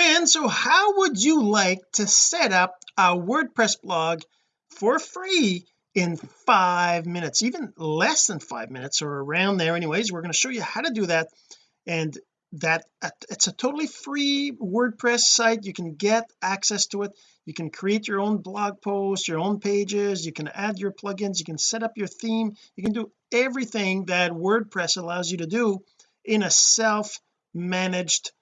friends so how would you like to set up a WordPress blog for free in five minutes even less than five minutes or around there anyways? We're going to show you how to do that and that uh, it's a totally free WordPress site. You can get access to it. You can create your own blog posts your own pages. You can add your plugins. You can set up your theme. You can do everything that WordPress allows you to do in a self-managed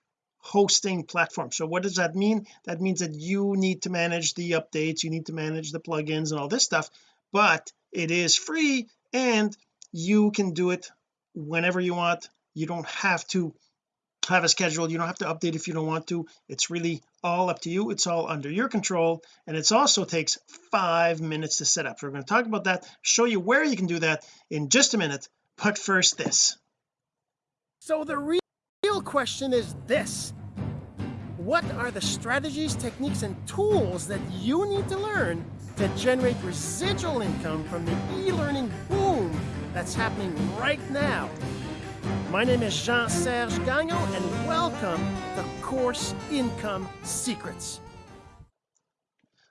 hosting platform. So what does that mean? That means that you need to manage the updates you need to manage the plugins and all this stuff but it is free and you can do it whenever you want. You don't have to have a schedule. You don't have to update if you don't want to. It's really all up to you. It's all under your control. And it also takes five minutes to set up. So we're going to talk about that show you where you can do that in just a minute. But first this. So the real question is this what are the strategies techniques and tools that you need to learn to generate residual income from the e-learning boom that's happening right now my name is Jean-Serge Gagnon, and welcome to Course Income Secrets.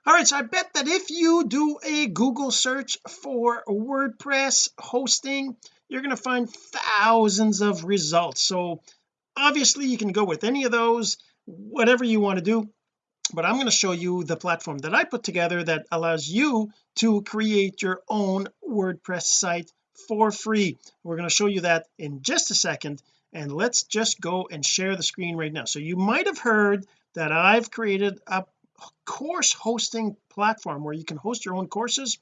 All right, so I bet that if you do a Google search for WordPress hosting, you're going to find thousands of results. So obviously you can go with any of those, whatever you want to do. But I'm going to show you the platform that I put together that allows you to create your own WordPress site for free. We're going to show you that in just a second and let's just go and share the screen right now. So you might have heard that I've created a course hosting platform where you can host your own courses.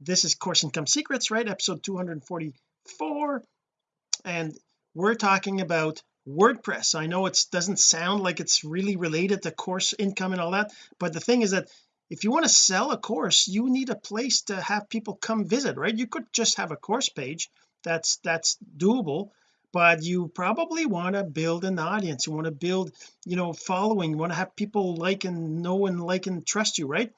This is course income secrets right? Episode 244 and we're talking about WordPress. I know it doesn't sound like it's really related to course income and all that but the thing is that if you want to sell a course you need a place to have people come visit right? You could just have a course page that's that's doable but you probably want to build an audience. You want to build you know following. You want to have people like and know and like and trust you right?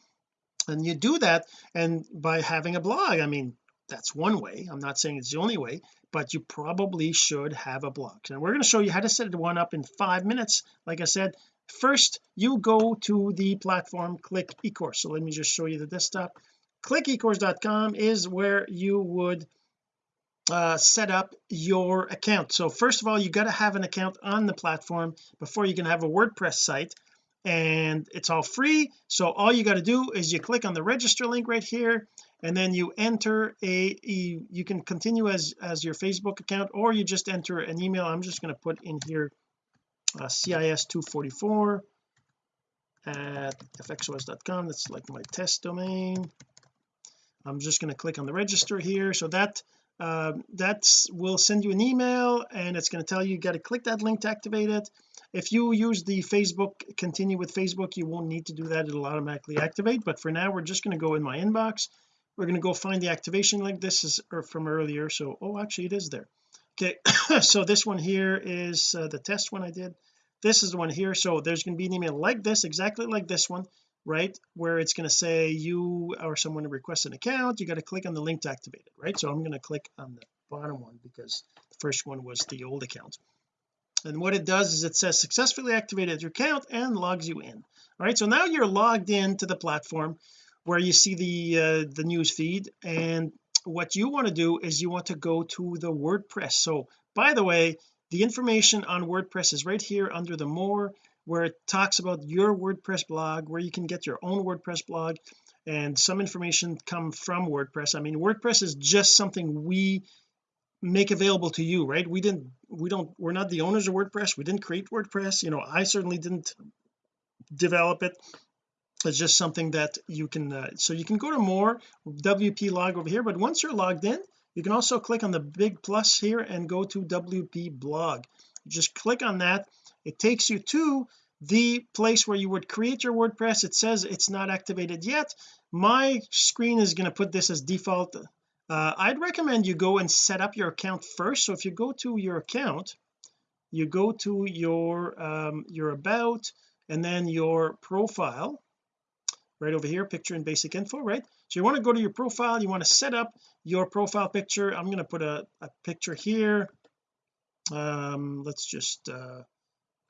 And you do that and by having a blog I mean that's one way. I'm not saying it's the only way but you probably should have a blog and we're going to show you how to set one up in five minutes. Like I said first you go to the platform click ecourse. So let me just show you the desktop. Click ecourse.com is where you would uh, set up your account. So first of all you got to have an account on the platform before you can have a WordPress site and it's all free. So all you got to do is you click on the register link right here and then you enter a you, can continue as as your Facebook account or you just enter an email. I'm just going to put in here uh, cis244 at fxos.com that's like my test domain. I'm just going to click on the register here. So that uh, that's will send you an email and it's going to tell you you got to click that link to activate it if you use the Facebook continue with Facebook you won't need to do that. It'll automatically activate. But for now we're just going to go in my inbox. We're going to go find the activation link. This is er, from earlier so oh actually it is there. Okay so this one here is uh, the test one I did. This is the one here so there's going to be an email like this exactly like this one right where it's going to say you or someone to request an account. You got to click on the link to activate it right? So I'm going to click on the bottom one because the first one was the old account and what it does is it says successfully activated your account and logs you in. All right so now you're logged in to the platform where you see the uh, the news feed. And what you want to do is you want to go to the WordPress. So by the way the information on WordPress is right here under the more where it talks about your WordPress blog where you can get your own WordPress blog. And some information come from WordPress. I mean WordPress is just something we make available to you right? We didn't we don't we're not the owners of WordPress. We didn't create WordPress. You know I certainly didn't develop it. It's just something that you can uh, so you can go to more WP log over here but once you're logged in you can also click on the big plus here and go to WP blog. Just click on that. It takes you to the place where you would create your WordPress. It says it's not activated yet. My screen is going to put this as default uh, I'd recommend you go and set up your account first. So if you go to your account you go to your um, your about and then your profile. Right over here picture and basic info right? So you want to go to your profile you want to set up your profile picture. I'm going to put a, a picture here. Um let's just uh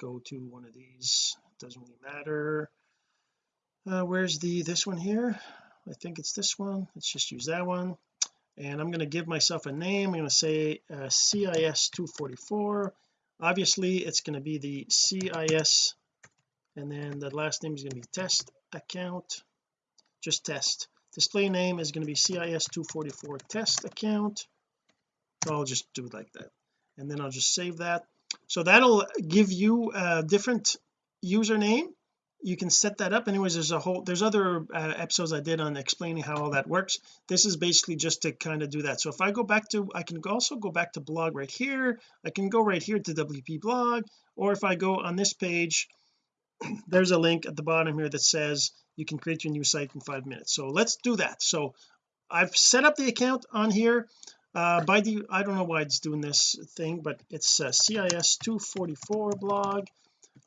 go to one of these. Doesn't really matter. Uh, where's the this one here? I think it's this one. Let's just use that one and I'm going to give myself a name. I'm going to say uh, CIS 244 obviously it's going to be the CIS and then the last name is going to be test account. Just test. Display name is going to be CIS 244 test account. I'll just do it like that. And then I'll just save that. So that'll give you a different username you can set that up. Anyways there's a whole there's other uh, episodes I did on explaining how all that works. This is basically just to kind of do that. So if I go back to I can also go back to blog right here. I can go right here to WP blog or if I go on this page there's a link at the bottom here that says you can create your new site in five minutes. So let's do that. So I've set up the account on here. Uh by the I don't know why it's doing this thing but it's uh, CIS 244 blog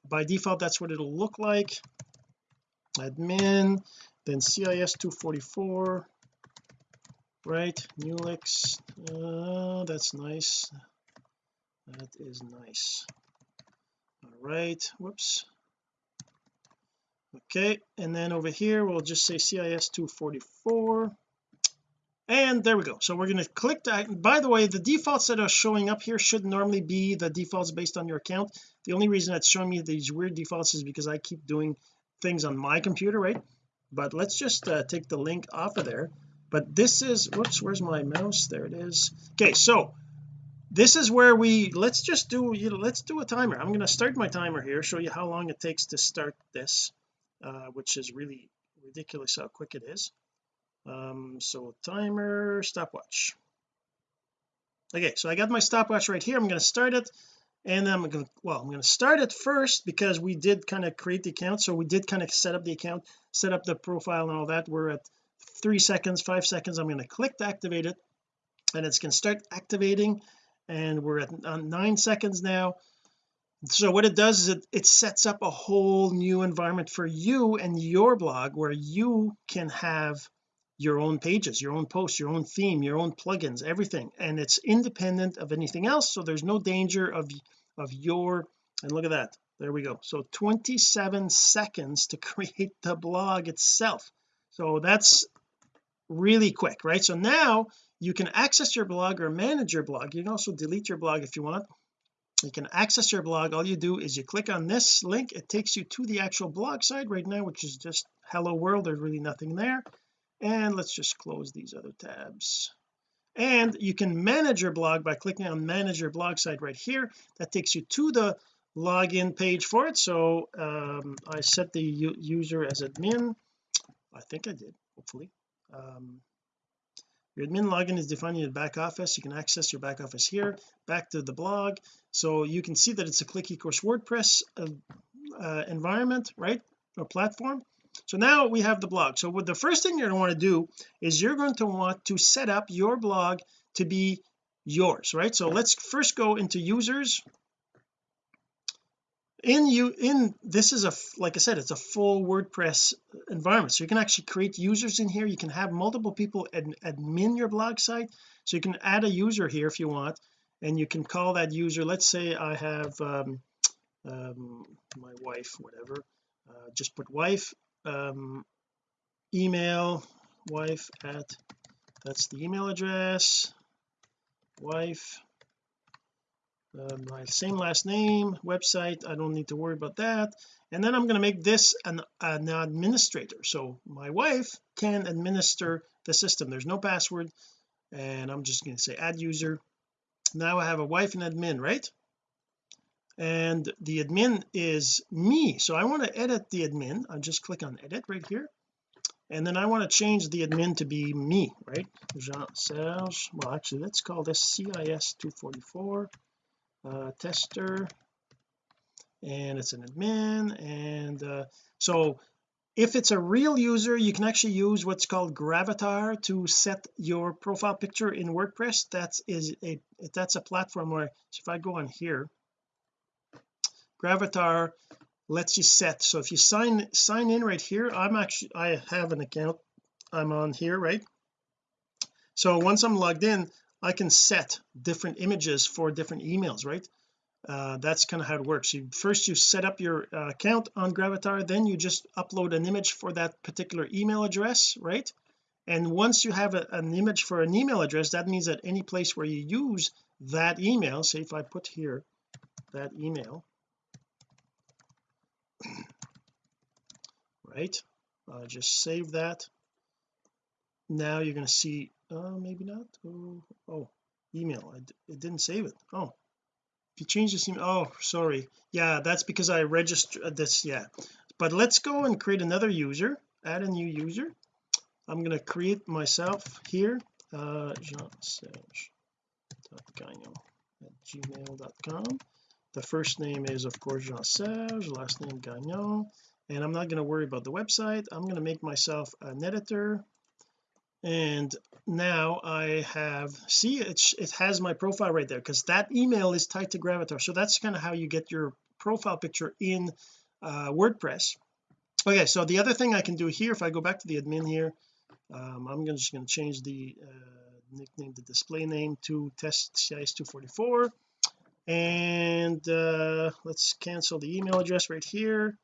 by default that's what it'll look like. Admin then CIS 244 right? Newlix uh, that's nice. That is nice. All right whoops. Okay and then over here we'll just say CIS 244 and there we go. So we're going to click that. By the way the defaults that are showing up here should normally be the defaults based on your account. The only reason it's showing me these weird defaults is because I keep doing things on my computer right? But let's just uh, take the link off of there. But this is whoops where's my mouse? There it is. Okay so this is where we let's just do you know let's do a timer. I'm going to start my timer here show you how long it takes to start this uh, which is really ridiculous how quick it is um so timer stopwatch. Okay so I got my stopwatch right here. I'm going to start it and I'm going to well I'm going to start it first because we did kind of create the account. So we did kind of set up the account set up the profile and all that. We're at three seconds five seconds. I'm going to click to activate it and it's going to start activating and we're at nine seconds now. So what it does is it, it sets up a whole new environment for you and your blog where you can have your own pages your own posts your own theme your own plugins everything. And it's independent of anything else so there's no danger of of your and look at that. There we go. So 27 seconds to create the blog itself. So that's really quick right? So now you can access your blog or manage your blog. You can also delete your blog if you want. You can access your blog. All you do is you click on this link. It takes you to the actual blog site right now which is just hello world. There's really nothing there and let's just close these other tabs. And you can manage your blog by clicking on manage your blog site right here. That takes you to the login page for it. So um, I set the user as admin. I think I did hopefully. Um, your admin login is defined in your back office. You can access your back office here back to the blog. So you can see that it's a click ecourse WordPress uh, uh, environment right? Or platform so now we have the blog. So what the first thing you're going to want to do is you're going to want to set up your blog to be yours right? So let's first go into users. In you in this is a like I said it's a full WordPress environment. So you can actually create users in here. You can have multiple people ad, admin your blog site. So you can add a user here if you want and you can call that user. Let's say I have um, um, my wife whatever. Uh, just put wife um, email wife at that's the email address wife uh, my same last name website I don't need to worry about that. And then I'm going to make this an, an administrator. So my wife can administer the system. There's no password and I'm just going to say add user. Now I have a wife and admin right and the admin is me. So I want to edit the admin. I just click on edit right here. And then I want to change the admin to be me right? Jean Serge. Well actually let's call this CIS 244 uh, tester. And it's an admin and uh, so if it's a real user you can actually use what's called gravatar to set your profile picture in WordPress. That is a that's a platform where so if I go on here gravatar lets you set. So if you sign sign in right here I'm actually I have an account. I'm on here right? So once I'm logged in I can set different images for different emails right? Uh, that's kind of how it works. You first you set up your uh, account on gravatar then you just upload an image for that particular email address right? And once you have a, an image for an email address that means that any place where you use that email say if I put here that email right? Uh, just save that. Now you're going to see uh maybe not? Oh, oh email. It didn't save it. Oh. If you change this email oh sorry. Yeah that's because I registered uh, this yeah. But let's go and create another user add a new user. I'm going to create myself here uh jean-serge.gagnon at gmail.com the first name is of course Jean-Serge last name Gagnon. And I'm not going to worry about the website. I'm going to make myself an editor. And now I have see it's it has my profile right there because that email is tied to gravatar. So that's kind of how you get your profile picture in uh, WordPress. Okay so the other thing I can do here if I go back to the admin here um, I'm just going to change the uh, nickname the display name to test CIS244 and uh, let's cancel the email address right here.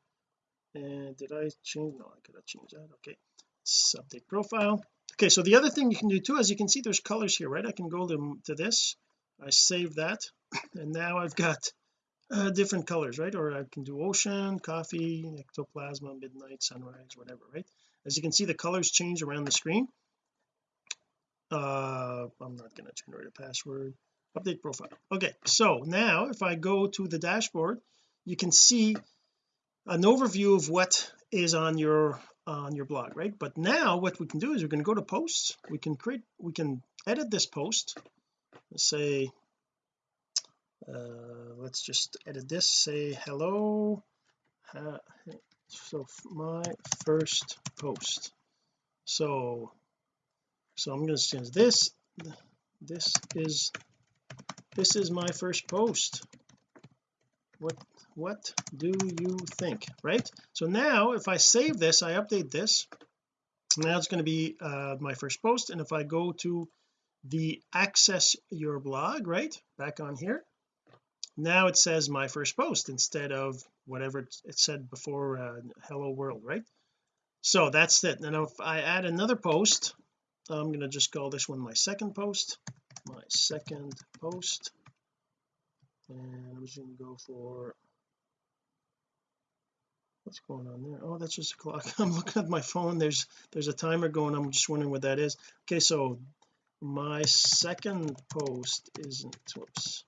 And did I change no I could have changed that okay. Let's update profile. Okay so the other thing you can do too as you can see there's colors here right? I can go to, to this. I save that. And now I've got uh, different colors right? Or I can do ocean coffee ectoplasma midnight sunrise whatever right? As you can see the colors change around the screen. Uh I'm not going to generate a password update profile. Okay so now if I go to the dashboard you can see an overview of what is on your on your blog right? But now what we can do is we're going to go to posts. We can create we can edit this post. Let's say uh, let's just edit this say hello uh, so my first post. So so I'm going to change this. This is this is my first post. What what do you think right? So now if I save this I update this. Now it's going to be uh, my first post and if I go to the access your blog right back on here now it says my first post instead of whatever it said before uh, hello world right? So that's it. Now if I add another post I'm going to just call this one my second post my second post. And I'm just going to go for what's going on there? Oh that's just a clock. I'm looking at my phone. There's there's a timer going. I'm just wondering what that is. Okay so my second post isn't whoops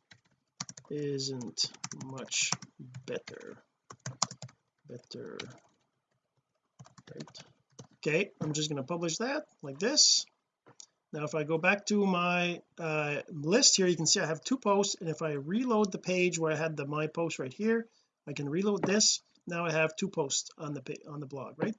isn't much better. Better right? Okay I'm just going to publish that like this now if I go back to my uh, list here you can see I have two posts and if I reload the page where I had the my post right here I can reload this. Now I have two posts on the on the blog right?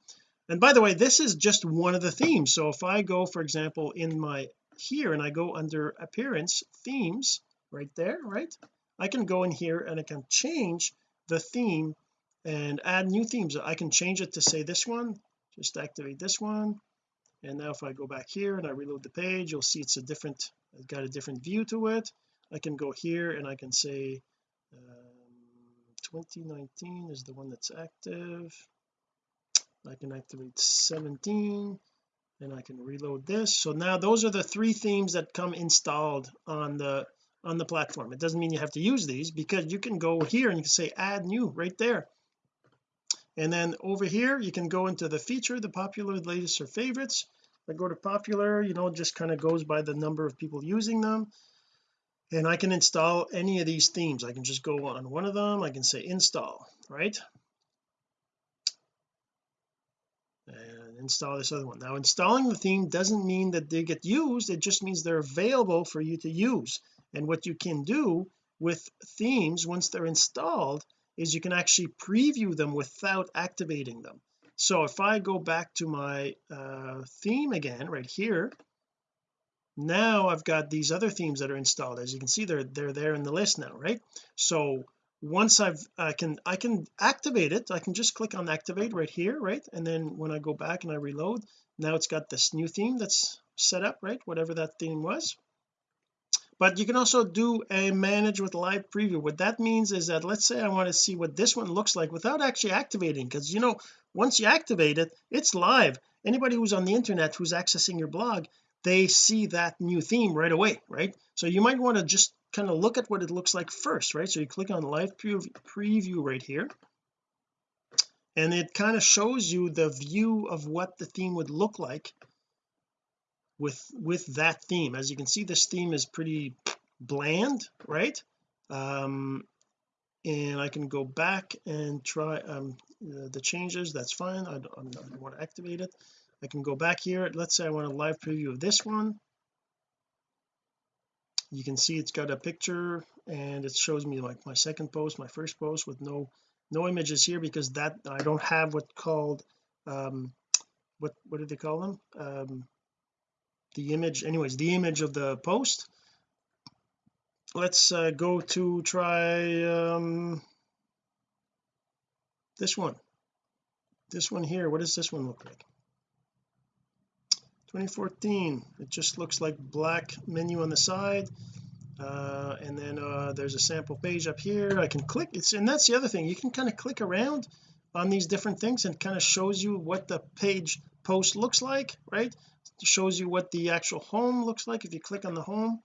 And by the way this is just one of the themes. So if I go for example in my here and I go under appearance themes right there right? I can go in here and I can change the theme and add new themes. I can change it to say this one just activate this one and now if I go back here and I reload the page you'll see it's a different I've got a different view to it. I can go here and I can say um, 2019 is the one that's active. I can activate 17 and I can reload this. So now those are the three themes that come installed on the on the platform. It doesn't mean you have to use these because you can go here and you can say add new right there. And then over here you can go into the feature the popular latest or favorites I go to popular you know just kind of goes by the number of people using them. And I can install any of these themes. I can just go on one of them. I can say install right? And install this other one. Now installing the theme doesn't mean that they get used. It just means they're available for you to use. And what you can do with themes once they're installed is you can actually preview them without activating them so if I go back to my uh, theme again right here now I've got these other themes that are installed. As you can see they're they're there in the list now right? So once I've I can I can activate it. I can just click on activate right here right? And then when I go back and I reload now it's got this new theme that's set up right? Whatever that theme was but you can also do a manage with live preview. What that means is that let's say I want to see what this one looks like without actually activating because you know once you activate it it's live. Anybody who's on the internet who's accessing your blog they see that new theme right away right? So you might want to just kind of look at what it looks like first right? So you click on live preview right here. And it kind of shows you the view of what the theme would look like with with that theme. As you can see this theme is pretty bland right? Um and I can go back and try um the changes. That's fine. I don't, I don't want to activate it. I can go back here. Let's say I want a live preview of this one. You can see it's got a picture and it shows me like my second post my first post with no no images here because that I don't have what called um what what do they call them? Um the image anyways the image of the post. Let's uh, go to try um this one. This one here what does this one look like? 2014 it just looks like black menu on the side. Uh, and then uh, there's a sample page up here. I can click it's and that's the other thing you can kind of click around on these different things and kind of shows you what the page post looks like right shows you what the actual home looks like if you click on the home.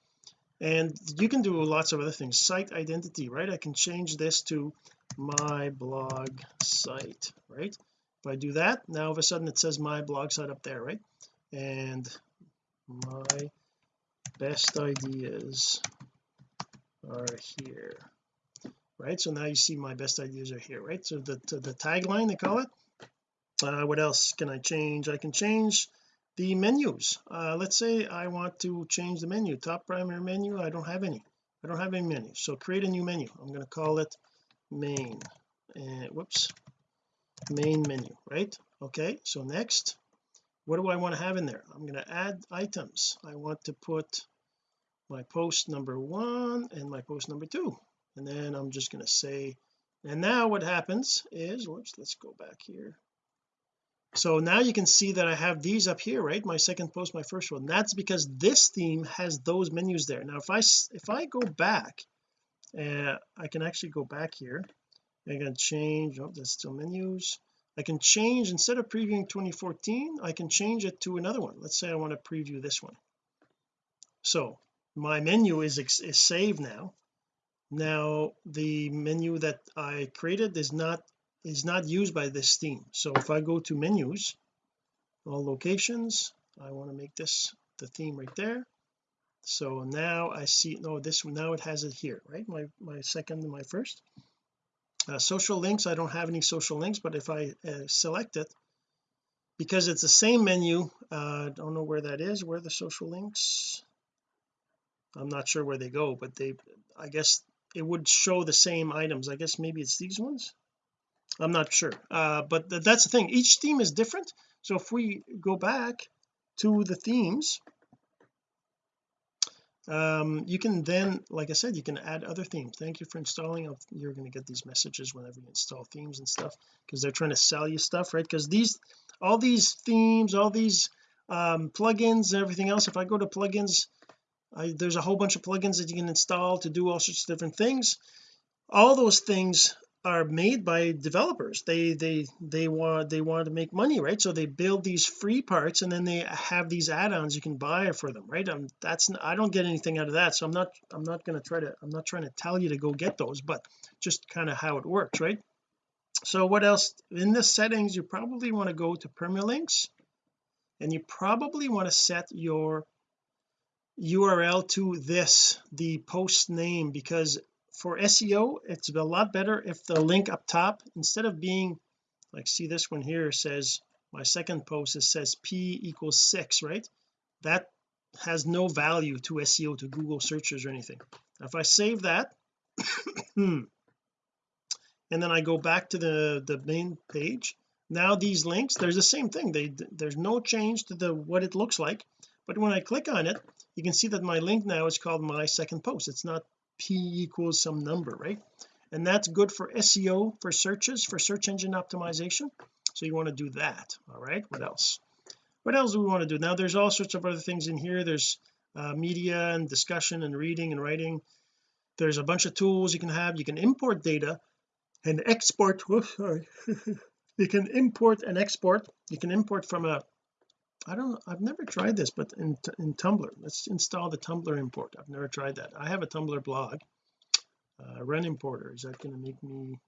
And you can do lots of other things. Site identity right? I can change this to my blog site right? If I do that now all of a sudden it says my blog site up there right? And my best ideas are here right? So now you see my best ideas are here right? So the the tagline they call it. Uh, what else can I change? I can change the menus. Uh, let's say I want to change the menu top primary menu I don't have any. I don't have any menu. So create a new menu. I'm going to call it main. And whoops main menu right? Okay so next what do I want to have in there? I'm going to add items. I want to put my post number one and my post number two. And then I'm just going to say and now what happens is whoops let's go back here so now you can see that I have these up here right? My second post my first one. That's because this theme has those menus there. Now if I if I go back uh, I can actually go back here. I can change oh that's still menus. I can change instead of previewing 2014 I can change it to another one. Let's say I want to preview this one. So my menu is is saved now. Now the menu that I created is not is not used by this theme. So if I go to menus all locations I want to make this the theme right there. So now I see no this now it has it here right? My my second my first. Uh, social links I don't have any social links but if I uh, select it because it's the same menu uh, I don't know where that is where the social links? I'm not sure where they go but they I guess it would show the same items. I guess maybe it's these ones I'm not sure. Uh, but th that's the thing. Each theme is different. So if we go back to the themes um, you can then like I said you can add other themes. Thank you for installing. You're going to get these messages whenever you install themes and stuff because they're trying to sell you stuff right? Because these all these themes all these um, plugins everything else if I go to plugins I, there's a whole bunch of plugins that you can install to do all sorts of different things. All those things are made by developers. They they they want they want to make money right? So they build these free parts and then they have these add-ons you can buy for them right? Um that's I don't get anything out of that. So I'm not I'm not going to try to I'm not trying to tell you to go get those but just kind of how it works right? So what else? In the settings you probably want to go to permalinks and you probably want to set your URL to this the post name because for SEO it's a lot better if the link up top instead of being like see this one here says my second post it says p equals six right? That has no value to SEO to Google searches or anything. If I save that and then I go back to the the main page now these links there's the same thing. They there's no change to the what it looks like. But when I click on it you can see that my link now is called my second post. It's not p equals some number right? And that's good for SEO for searches for search engine optimization. So you want to do that all right? What else? What else do we want to do? Now there's all sorts of other things in here. There's uh, media and discussion and reading and writing. There's a bunch of tools you can have. You can import data and export whoops sorry. You can import and export. You can import from a I don't I've never tried this but in in Tumblr let's install the Tumblr import. I've never tried that. I have a Tumblr blog uh, run importer. Is that going to make me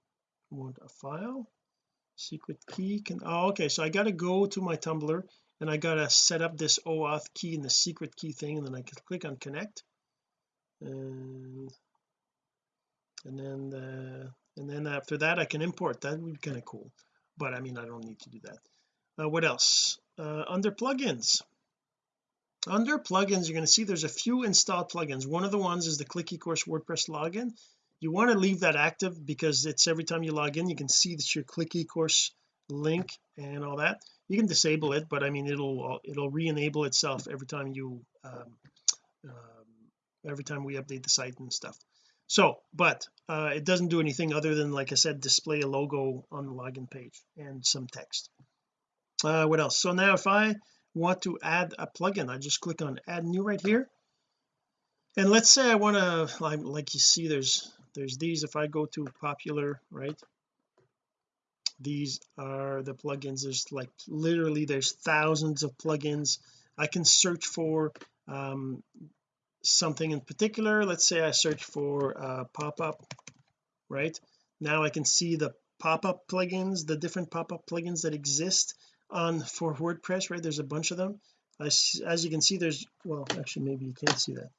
want a file? Secret key can oh okay so I got to go to my Tumblr and I got to set up this OAuth key and the secret key thing and then I can click on connect. And and then the, and then after that I can import. That would be kind of cool but I mean I don't need to do that. Uh, what else uh, under plugins. Under plugins you're going to see there's a few installed plugins. One of the ones is the click eCourse WordPress login. You want to leave that active because it's every time you log in you can see that your click eCourse link and all that. You can disable it but I mean it'll it'll re-enable itself every time you um, um, every time we update the site and stuff. So but uh, it doesn't do anything other than like I said display a logo on the login page and some text uh, what else? So now if I want to add a plugin I just click on add new right here. And let's say I want to like, like you see there's there's these. If I go to popular right these are the plugins. There's like literally there's thousands of plugins. I can search for um, something in particular. Let's say I search for uh, pop-up right? Now I can see the pop-up plugins the different pop-up plugins that exist on for WordPress right? There's a bunch of them. As, as you can see there's well actually maybe you can't see that.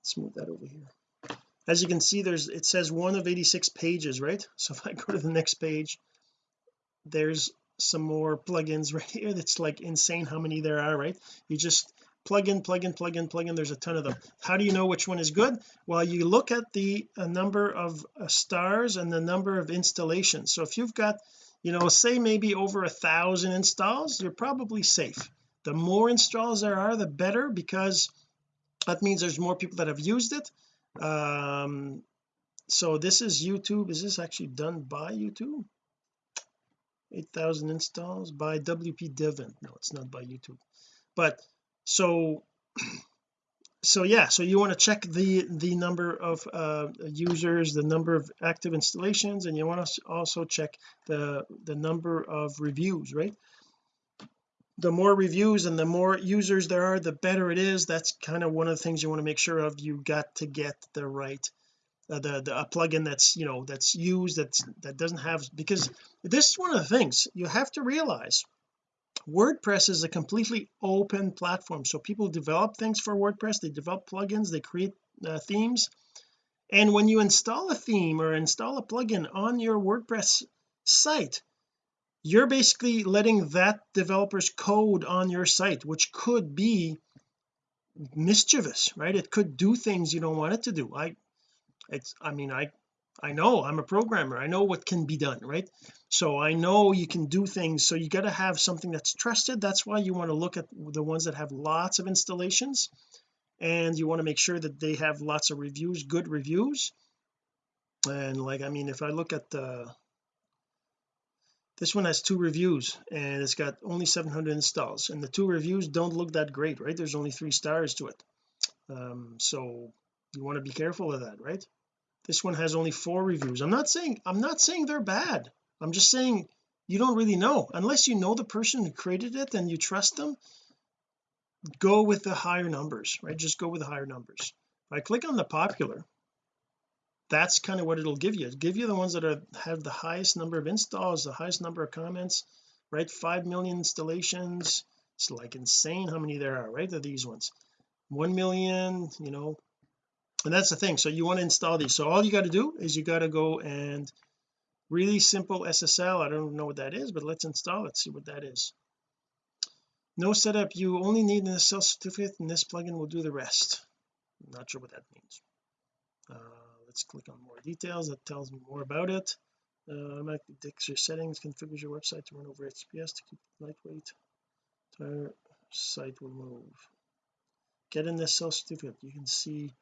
Let's move that over here. As you can see there's it says one of 86 pages right? So if I go to the next page there's some more plugins right here that's like insane how many there are right? You just plug in plug in plug in plug in there's a ton of them. How do you know which one is good? Well you look at the number of uh, stars and the number of installations. So if you've got you know say maybe over a thousand installs you're probably safe. The more installs there are the better because that means there's more people that have used it. Um so this is YouTube. Is this actually done by YouTube? 8,000 installs by WP Devon no it's not by YouTube. But so so yeah so you want to check the the number of uh, users the number of active installations and you want to also check the the number of reviews right? The more reviews and the more users there are the better it is. That's kind of one of the things you want to make sure of. You got to get the right uh, the, the a plugin that's you know that's used that's that doesn't have because this is one of the things you have to realize WordPress is a completely open platform so people develop things for WordPress they develop plugins they create uh, themes. And when you install a theme or install a plugin on your WordPress site you're basically letting that developer's code on your site which could be mischievous right? It could do things you don't want it to do. I it's I mean I I know I'm a programmer I know what can be done right? So I know you can do things so you got to have something that's trusted that's why you want to look at the ones that have lots of installations and you want to make sure that they have lots of reviews good reviews. And like I mean if I look at the this one has two reviews and it's got only 700 installs and the two reviews don't look that great right? There's only three stars to it. Um, so you want to be careful of that right this one has only four reviews. I'm not saying I'm not saying they're bad. I'm just saying you don't really know. Unless you know the person who created it and you trust them go with the higher numbers right? Just go with the higher numbers. If I click on the popular that's kind of what it'll give you. It'll give you the ones that are have the highest number of installs the highest number of comments right? 5 million installations. It's like insane how many there are right? Of these ones. 1 million you know and that's the thing. So you want to install these. So all you got to do is you got to go and really simple SSL I don't know what that is but let's install it see what that is. No setup. You only need an SSL certificate and this plugin will do the rest. I'm not sure what that means. Uh, let's click on more details. That tells me more about it. Uh, automatically detects your settings configures your website to run over HTTPS to keep it lightweight. Entire site will move. Get an SSL certificate. You can see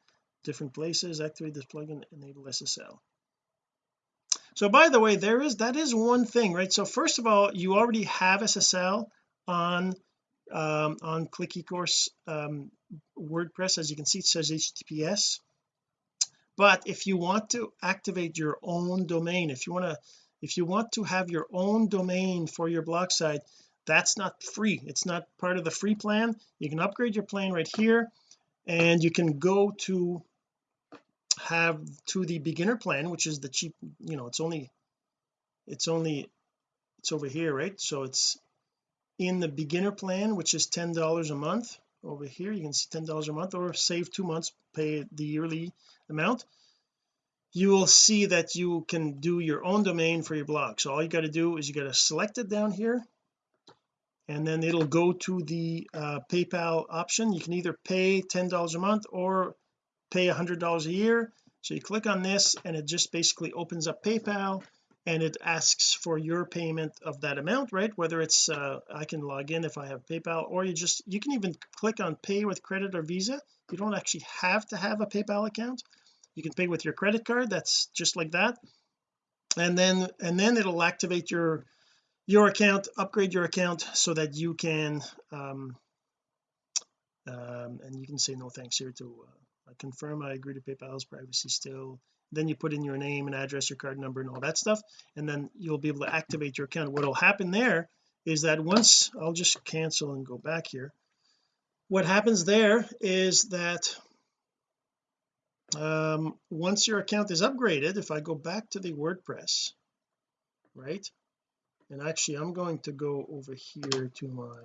different places activate this plugin enable SSL so by the way there is that is one thing right? So first of all you already have SSL on um, on click eCourse um, WordPress as you can see it says HTTPS but if you want to activate your own domain if you want to if you want to have your own domain for your blog site that's not free. It's not part of the free plan. You can upgrade your plan right here and you can go to have to the beginner plan which is the cheap you know it's only it's only it's over here right? So it's in the beginner plan which is ten dollars a month. Over here you can see ten dollars a month or save two months pay the yearly amount. You will see that you can do your own domain for your blog. So all you got to do is you got to select it down here and then it'll go to the uh, PayPal option. You can either pay ten dollars a month or pay a hundred dollars a year. So you click on this and it just basically opens up PayPal and it asks for your payment of that amount right? Whether it's uh, I can log in if I have PayPal or you just you can even click on pay with credit or visa. You don't actually have to have a PayPal account. You can pay with your credit card. That's just like that. And then and then it'll activate your your account upgrade your account so that you can um, um and you can say no thanks here to uh, Confirm I agree to PayPal's privacy still. Then you put in your name and address your card number and all that stuff and then you'll be able to activate your account. What will happen there is that once I'll just cancel and go back here. What happens there is that um, once your account is upgraded if I go back to the WordPress right and actually I'm going to go over here to my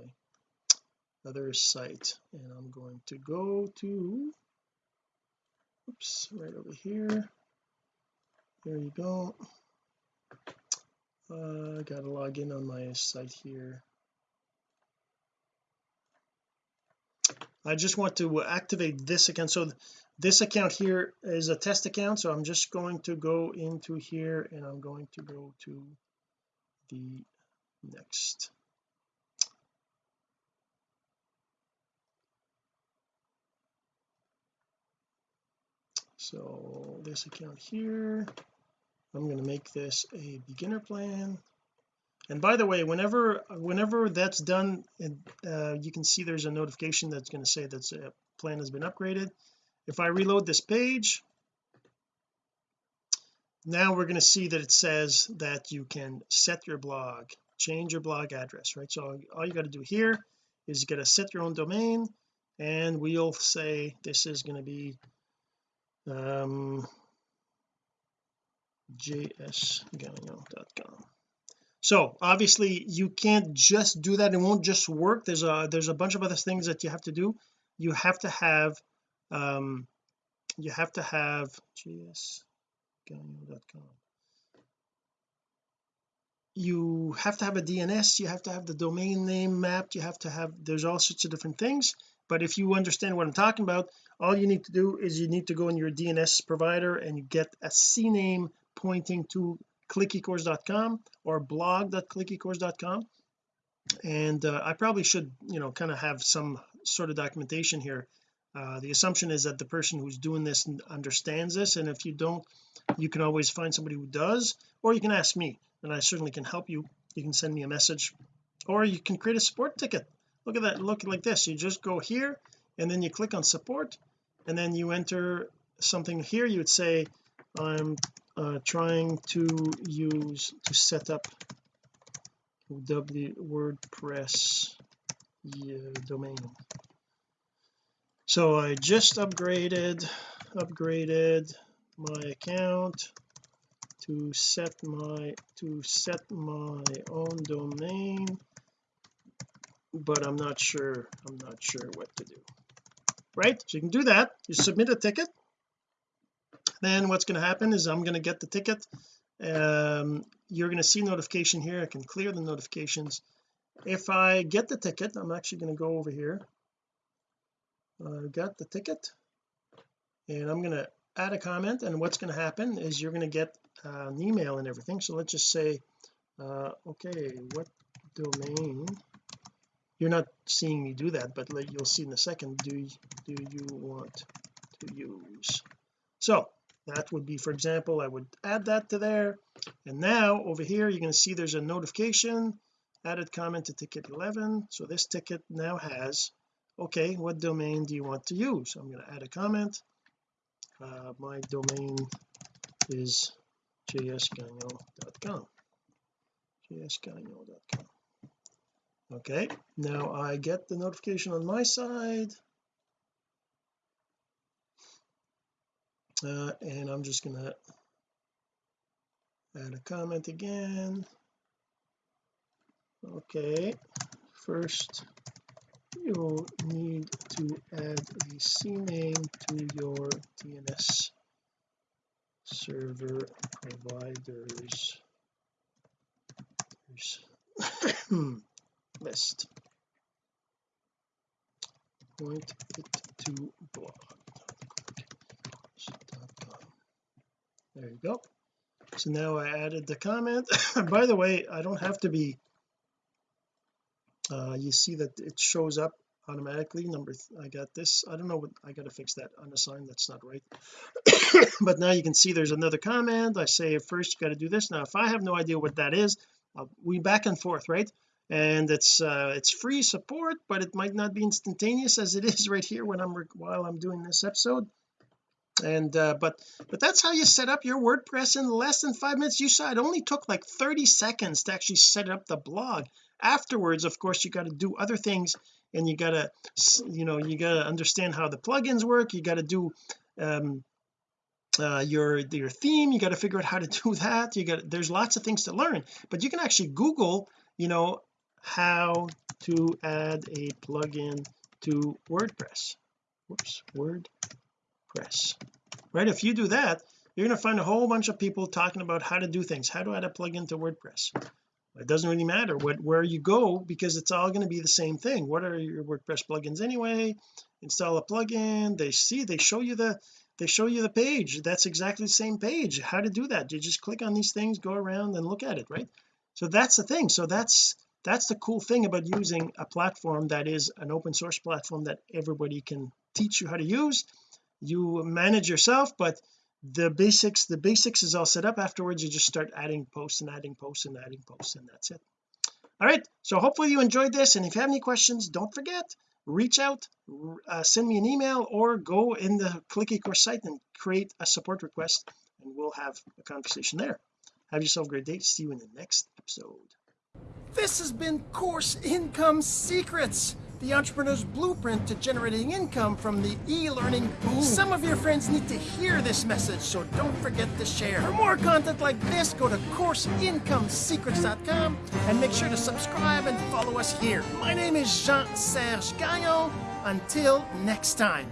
other site and I'm going to go to oops right over here. There you go. Uh, I gotta log in on my site here. I just want to activate this account. So this account here is a test account so I'm just going to go into here and I'm going to go to the next so this account here I'm going to make this a beginner plan. And by the way whenever whenever that's done and uh, you can see there's a notification that's going to say that a plan has been upgraded. If I reload this page now we're going to see that it says that you can set your blog change your blog address right? So all you got to do here is you got to set your own domain and we'll say this is going to be um jsgagnon.com so obviously you can't just do that. It won't just work. There's a there's a bunch of other things that you have to do. You have to have um you have to have jsgagnon.com you have to have a DNS you have to have the domain name mapped. You have to have there's all sorts of different things but if you understand what I'm talking about all you need to do is you need to go in your DNS provider and you get a CNAME pointing to clickecourse.com or blog.clickecourse.com and uh, I probably should you know kind of have some sort of documentation here. Uh, the assumption is that the person who's doing this understands this and if you don't you can always find somebody who does or you can ask me and I certainly can help you. You can send me a message or you can create a support ticket look at that look like this. You just go here and then you click on support and then you enter something here. You would say I'm uh, trying to use to set up w WordPress domain. So I just upgraded upgraded my account to set my to set my own domain but I'm not sure I'm not sure what to do. Right? So you can do that. You submit a ticket. Then what's going to happen is I'm going to get the ticket. Um, you're going to see notification here. I can clear the notifications. If I get the ticket I'm actually going to go over here. I got the ticket. And I'm going to add a comment. And what's going to happen is you're going to get uh, an email and everything. So let's just say uh, okay what domain you're not seeing me do that but like you'll see in a second do do you want to use? So that would be for example I would add that to there. And now over here you're going to see there's a notification added comment to ticket 11 so this ticket now has okay what domain do you want to use? I'm going to add a comment. Uh, my domain is jsgagnon.com jsgagnon.com okay now I get the notification on my side. Uh, and I'm just gonna add a comment again. Okay first you'll need to add a CNAME to your DNS server providers list. Point it to blog there you go. So now I added the comment. By the way I don't have to be uh, you see that it shows up automatically. Number I got this. I don't know what I got to fix that unassigned that's not right. But now you can see there's another comment. I say first you got to do this. Now if I have no idea what that is uh, we back and forth right and it's uh it's free support but it might not be instantaneous as it is right here when I'm while I'm doing this episode. And uh but but that's how you set up your WordPress in less than five minutes. You saw it only took like 30 seconds to actually set up the blog. Afterwards of course you got to do other things and you got to you know you got to understand how the plugins work. You got to do um uh, your your theme. You got to figure out how to do that. You got there's lots of things to learn but you can actually google you know how to add a plugin to WordPress. Whoops WordPress. Right if you do that you're going to find a whole bunch of people talking about how to do things. How to add a plugin to WordPress? It doesn't really matter what where you go because it's all going to be the same thing. What are your WordPress plugins anyway? Install a plugin. They see they show you the they show you the page. That's exactly the same page. How to do that? You just click on these things go around and look at it right? So that's the thing. So that's that's the cool thing about using a platform that is an open source platform that everybody can teach you how to use. You manage yourself but the basics the basics is all set up. Afterwards you just start adding posts and adding posts and adding posts and that's it. All right so hopefully you enjoyed this and if you have any questions don't forget reach out uh, send me an email or go in the click ecourse site and create a support request and we'll have a conversation there. Have yourself a great day. See you in the next episode this has been course income secrets the entrepreneur's blueprint to generating income from the e-learning boom. Some of your friends need to hear this message, so don't forget to share. For more content like this, go to CourseIncomeSecrets.com and make sure to subscribe and follow us here. My name is Jean-Serge Gagnon. Until next time.